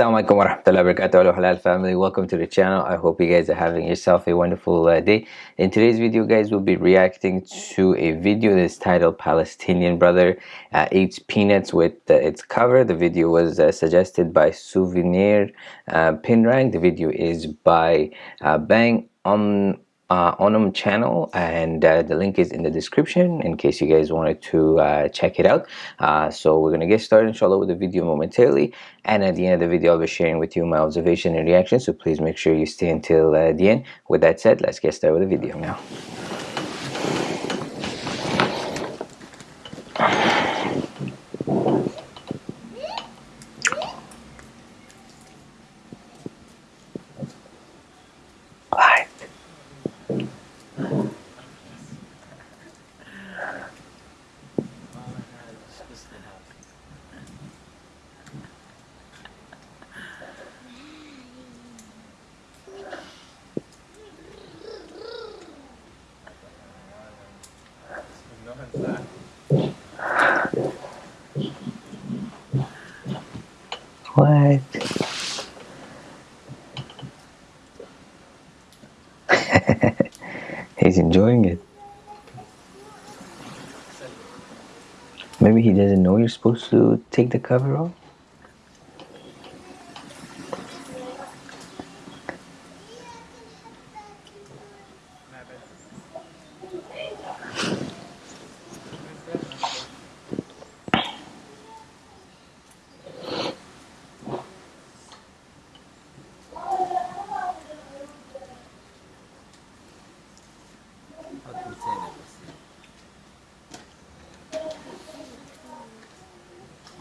Assalamualaikum warahmatullahi wabarakatuh. Hello halal family. Welcome to the channel. I hope you guys are having yourself a wonderful uh, day. In today's video guys we'll be reacting to a video that's titled Palestinian brother uh, eats peanuts with uh, its cover. The video was uh, suggested by Souvenir uh, Pinrang. The video is by uh, Bang on uh, Onum channel and uh, the link is in the description in case you guys wanted to uh, check it out. Uh, so we're gonna get started inshallah with the video momentarily. And at the end of the video I'll be sharing with you my observation and reaction. So please make sure you stay until uh, the end. With that said let's get started with the video now What? He's enjoying it. Maybe he doesn't know you're supposed to take the cover off?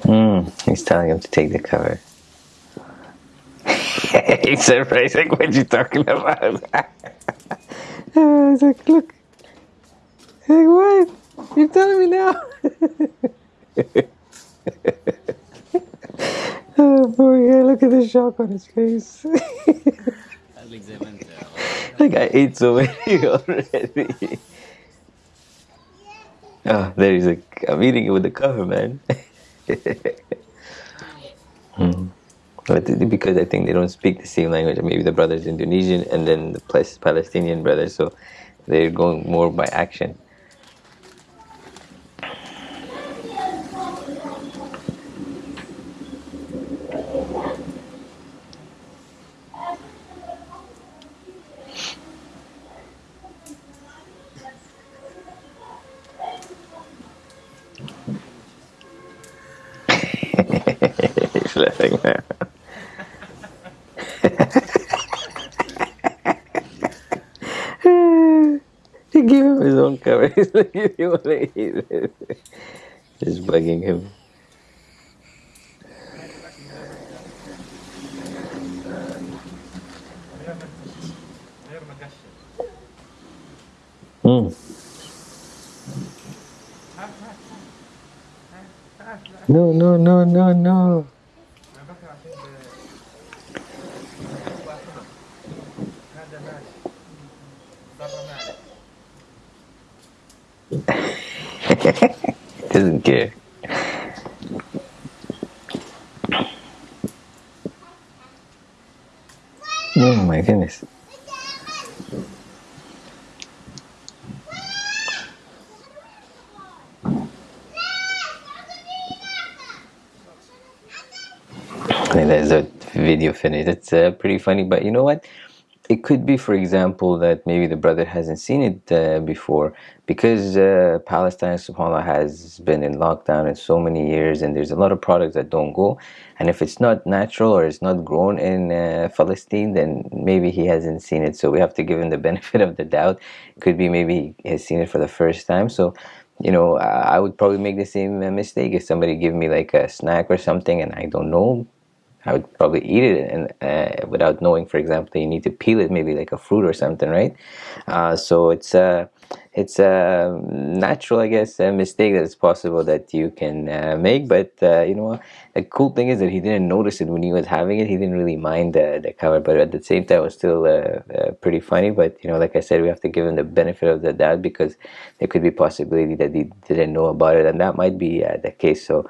Mm, he's telling him to take the cover. he's surprised, like, what you talking about? I was like, look. Like, what? You're telling me now? oh, boy, look at the shock on his face. like, I ate so many already. Oh, there he's like, I'm eating it with the cover, man. Hmm. But because I think they don't speak the same language. Maybe the brother's Indonesian and then the Palestinian brother, so they're going more by action. Laughing now. he give him his own cover. He's like, him. Mm. No, no, no, no, no. Doesn't care. Oh my goodness. There's a video finish. It's uh, pretty funny, but you know what? it could be for example that maybe the brother hasn't seen it uh, before because uh, Palestine subhanAllah has been in lockdown in so many years and there's a lot of products that don't go. And if it's not natural or it's not grown in uh, Palestine then maybe he hasn't seen it. So we have to give him the benefit of the doubt. Could be maybe he has seen it for the first time. So you know I would probably make the same uh, mistake. If somebody give me like a snack or something and I don't know I would probably eat it and uh, without knowing, for example, you need to peel it, maybe like a fruit or something, right? Uh, so it's a it's a natural, I guess, a mistake that it's possible that you can uh, make. But uh, you know, the cool thing is that he didn't notice it when he was having it. He didn't really mind the, the cover, but at the same time, it was still uh, uh, pretty funny. But you know, like I said, we have to give him the benefit of the doubt because there could be possibility that he didn't know about it, and that might be the case. So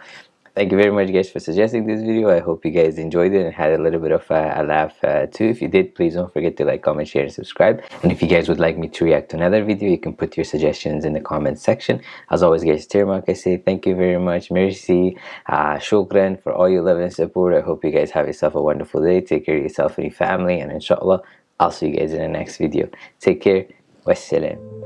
thank you very much guys for suggesting this video. I hope you guys enjoyed it and had a little bit of a, a laugh uh, too. If you did please don't forget to like comment share and subscribe. And if you guys would like me to react to another video you can put your suggestions in the comment section. As always guys Termark I say thank you very much. Merci. Uh, shukran for all your love and support. I hope you guys have yourself a wonderful day. Take care of yourself and your family. And inshallah I'll see you guys in the next video. Take care. Wassalam